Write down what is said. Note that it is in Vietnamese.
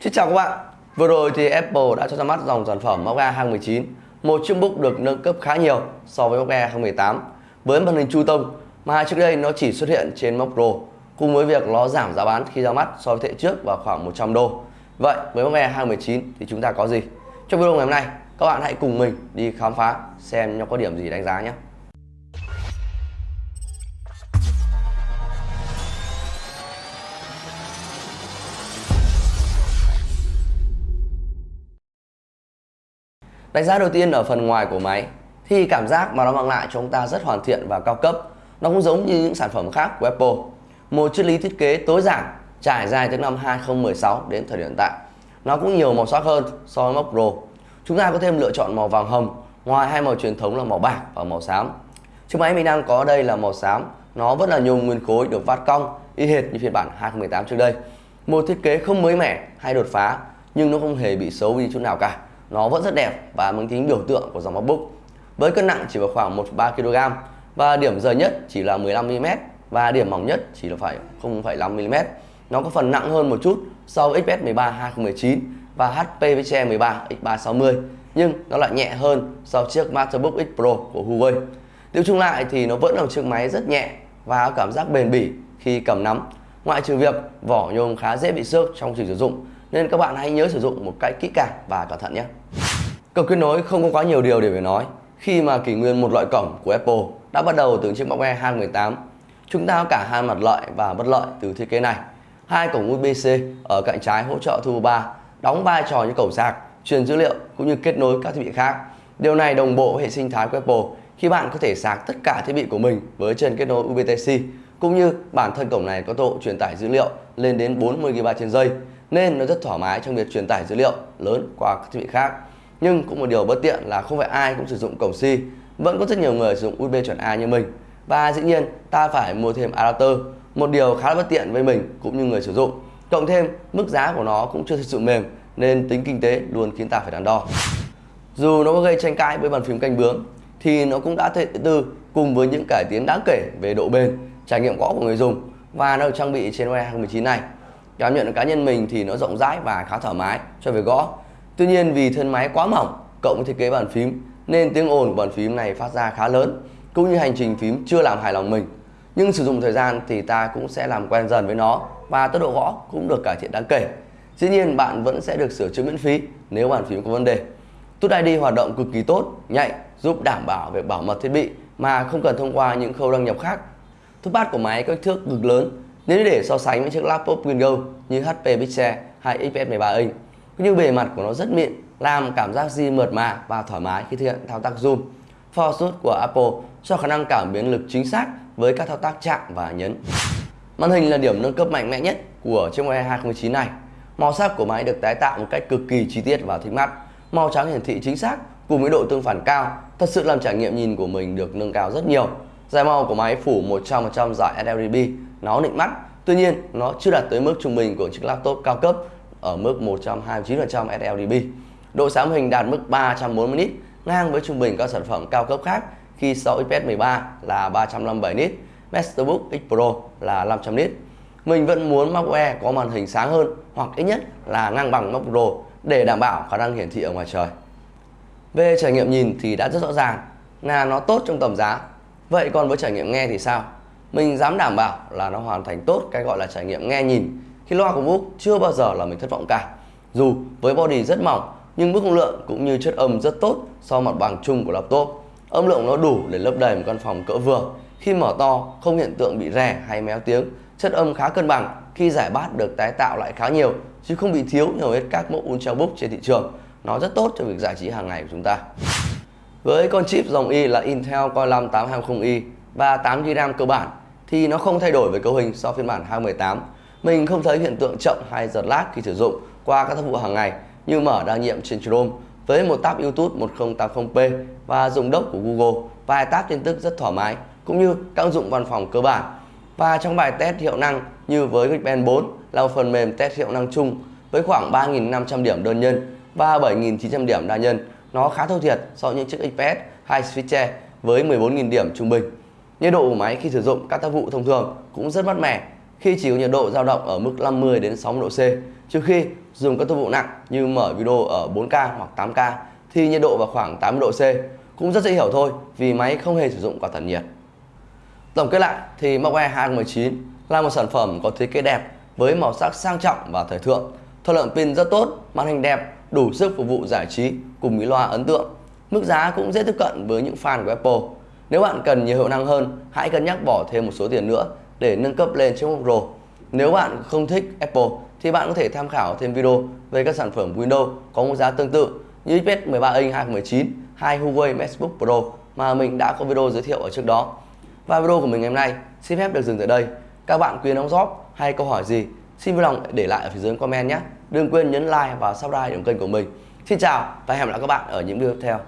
Xin chào các bạn. Vừa rồi thì Apple đã cho ra mắt dòng sản phẩm MacBook Air 2019, một chiếc book được nâng cấp khá nhiều so với MacBook Air 2018 với màn hình Chu tông mà trước đây nó chỉ xuất hiện trên Mac Pro cùng với việc nó giảm giá bán khi ra mắt so với thế trước vào khoảng 100 đô. Vậy với MacBook Air 2019 thì chúng ta có gì? Trong video ngày hôm nay, các bạn hãy cùng mình đi khám phá xem nó có điểm gì đánh giá nhé. Đánh giá đầu tiên ở phần ngoài của máy thì cảm giác mà nó mang lại cho chúng ta rất hoàn thiện và cao cấp. Nó cũng giống như những sản phẩm khác của Apple. Một triết lý thiết kế tối giản trải dài từ năm 2016 đến thời điểm hiện tại. Nó cũng nhiều màu sắc hơn so với Mac Pro. Chúng ta có thêm lựa chọn màu vàng hồng ngoài hai màu truyền thống là màu bạc và màu xám. Chiếc máy mình đang có đây là màu xám, nó vẫn là nhôm nguyên khối được vát cong y hệt như phiên bản 2018 trước đây. Một thiết kế không mới mẻ hay đột phá nhưng nó không hề bị xấu đi chút nào cả nó vẫn rất đẹp và mang tính biểu tượng của dòng MacBook. Với cân nặng chỉ vào khoảng 1,3 kg và điểm dày nhất chỉ là 15mm và điểm mỏng nhất chỉ là phải 0,5mm. Nó có phần nặng hơn một chút so với XPS 13 2019 và HP PCIe 13 X360 nhưng nó lại nhẹ hơn so với chiếc MacBook X Pro của Huawei. Tiêu chung lại thì nó vẫn là một chiếc máy rất nhẹ và có cảm giác bền bỉ khi cầm nắm. Ngoại trừ việc vỏ nhôm khá dễ bị xước trong sử dụng nên các bạn hãy nhớ sử dụng một cách kỹ càng và cẩn thận nhé. Cổng kết nối không có quá nhiều điều để phải nói khi mà kỷ nguyên một loại cổng của Apple đã bắt đầu từ chiếc MacBook Air 2018. Chúng ta có cả hai mặt lợi và bất lợi từ thiết kế này. Hai cổng USB-C ở cạnh trái hỗ trợ Turbo 3 đóng vai trò như cổng sạc, truyền dữ liệu cũng như kết nối các thiết bị khác. Điều này đồng bộ với hệ sinh thái của Apple khi bạn có thể sạc tất cả thiết bị của mình với chân kết nối USB-C, cũng như bản thân cổng này có tốc độ truyền tải dữ liệu lên đến 40 GB trên giây nên nó rất thoải mái trong việc truyền tải dữ liệu lớn qua các thiết bị khác. Nhưng cũng một điều bất tiện là không phải ai cũng sử dụng cổng C, vẫn có rất nhiều người sử dụng USB chuẩn A như mình. Và dĩ nhiên ta phải mua thêm adapter, một điều khá là bất tiện với mình cũng như người sử dụng. Cộng thêm mức giá của nó cũng chưa thực sự mềm nên tính kinh tế luôn khiến ta phải đắn đo. Dù nó có gây tranh cãi với bàn phím canh bướm thì nó cũng đã thể tư cùng với những cải tiến đáng kể về độ bền, trải nghiệm gõ của người dùng và nó được trang bị trên OS 2019 này. Cảm nhận cá nhân mình thì nó rộng rãi và khá thoải mái cho việc gõ. Tuy nhiên vì thân máy quá mỏng cộng với thiết kế bàn phím nên tiếng ồn của bàn phím này phát ra khá lớn cũng như hành trình phím chưa làm hài lòng mình. Nhưng sử dụng thời gian thì ta cũng sẽ làm quen dần với nó và tốc độ gõ cũng được cải thiện đáng kể. Dĩ nhiên bạn vẫn sẽ được sửa chữa miễn phí nếu bàn phím có vấn đề. Touch ID hoạt động cực kỳ tốt, nhạy, giúp đảm bảo việc bảo mật thiết bị mà không cần thông qua những khâu đăng nhập khác. Touchpad của máy có kích thước cực lớn nếu để so sánh với chiếc laptop Windows như HP Pixel hay XPS 13 inch, cũng như bề mặt của nó rất mịn, làm cảm giác di mượt mà và thoải mái khi thực hiện thao tác zoom. Force của Apple cho khả năng cảm biến lực chính xác với các thao tác chạm và nhấn. Màn hình là điểm nâng cấp mạnh mẽ nhất của chiếc Air 2019 này. Màu sắc của máy được tái tạo một cách cực kỳ chi tiết và thích mắt. Màu trắng hiển thị chính xác cùng với độ tương phản cao, thật sự làm trải nghiệm nhìn của mình được nâng cao rất nhiều. Giải màu của máy phủ 100% dải sRGB nó nịnh mắt, tuy nhiên nó chưa đạt tới mức trung bình của chiếc laptop cao cấp ở mức 129% sRGB độ sáng hình đạt mức 340 nit ngang với trung bình các sản phẩm cao cấp khác khi 6 XPS 13 là 357 nit Masterbook X Pro là 500 nit mình vẫn muốn MacBook Air có màn hình sáng hơn hoặc ít nhất là ngang bằng MacBook Pro để đảm bảo khả năng hiển thị ở ngoài trời. Về trải nghiệm nhìn thì đã rất rõ ràng, là nó tốt trong tầm giá vậy còn với trải nghiệm nghe thì sao? Mình dám đảm bảo là nó hoàn thành tốt cái gọi là trải nghiệm nghe nhìn, khi loa của Book chưa bao giờ là mình thất vọng cả. Dù với body rất mỏng, nhưng mức lượng cũng như chất âm rất tốt so mặt bằng chung của laptop. Âm lượng nó đủ để lấp đầy một căn phòng cỡ vừa. Khi mở to, không hiện tượng bị rè hay méo tiếng. Chất âm khá cân bằng, khi giải bát được tái tạo lại khá nhiều, chứ không bị thiếu như hết các mẫu ultrabook trên thị trường. Nó rất tốt cho việc giải trí hàng ngày của chúng ta với con chip dòng Y là Intel Core 5 820i và 8GB RAM cơ bản, thì nó không thay đổi về cấu hình so phiên bản 2018. Mình không thấy hiện tượng chậm hay giật lag khi sử dụng qua các tác vụ hàng ngày như mở đa nhiệm trên Chrome với một tab YouTube 1080p và dùng đốc của Google, vài tab tin tức rất thoải mái, cũng như các ứng dụng văn phòng cơ bản. Và trong bài test hiệu năng như với Geekbench 4 là một phần mềm test hiệu năng chung với khoảng 3.500 điểm đơn nhân và 7.900 điểm đa nhân. Nó khá thua thiệt so với những chiếc XPS hay Switcher với 14.000 điểm trung bình. Nhiệt độ của máy khi sử dụng các tác vụ thông thường cũng rất mát mẻ khi chỉ có nhiệt độ dao động ở mức 50 đến 60 độ C, trừ khi dùng các tác vụ nặng như mở video ở 4K hoặc 8K thì nhiệt độ vào khoảng 80 độ C cũng rất dễ hiểu thôi vì máy không hề sử dụng quạt tản nhiệt. Tổng kết lại thì MacBook Air 2019 là một sản phẩm có thiết kế đẹp với màu sắc sang trọng và thời thượng, thời lượng pin rất tốt, màn hình đẹp, đủ sức phục vụ giải trí cùng mỹ loa ấn tượng. Mức giá cũng dễ tiếp cận với những fan của Apple. Nếu bạn cần nhiều hiệu năng hơn, hãy cân nhắc bỏ thêm một số tiền nữa để nâng cấp lên chiếc MacBook Pro. Nếu bạn không thích Apple thì bạn có thể tham khảo thêm video về các sản phẩm Windows có mức giá tương tự như iPad 13 inch 2019 hay Huawei MacBook Pro mà mình đã có video giới thiệu ở trước đó. Và video của mình ngày hôm nay xin phép được dừng tại đây. Các bạn quyền đóng góp hay câu hỏi gì xin vui lòng để lại ở phía dưới comment nhé. Đừng quên nhấn like và subscribe đến kênh của mình. Xin chào và hẹn gặp lại các bạn ở những video tiếp theo.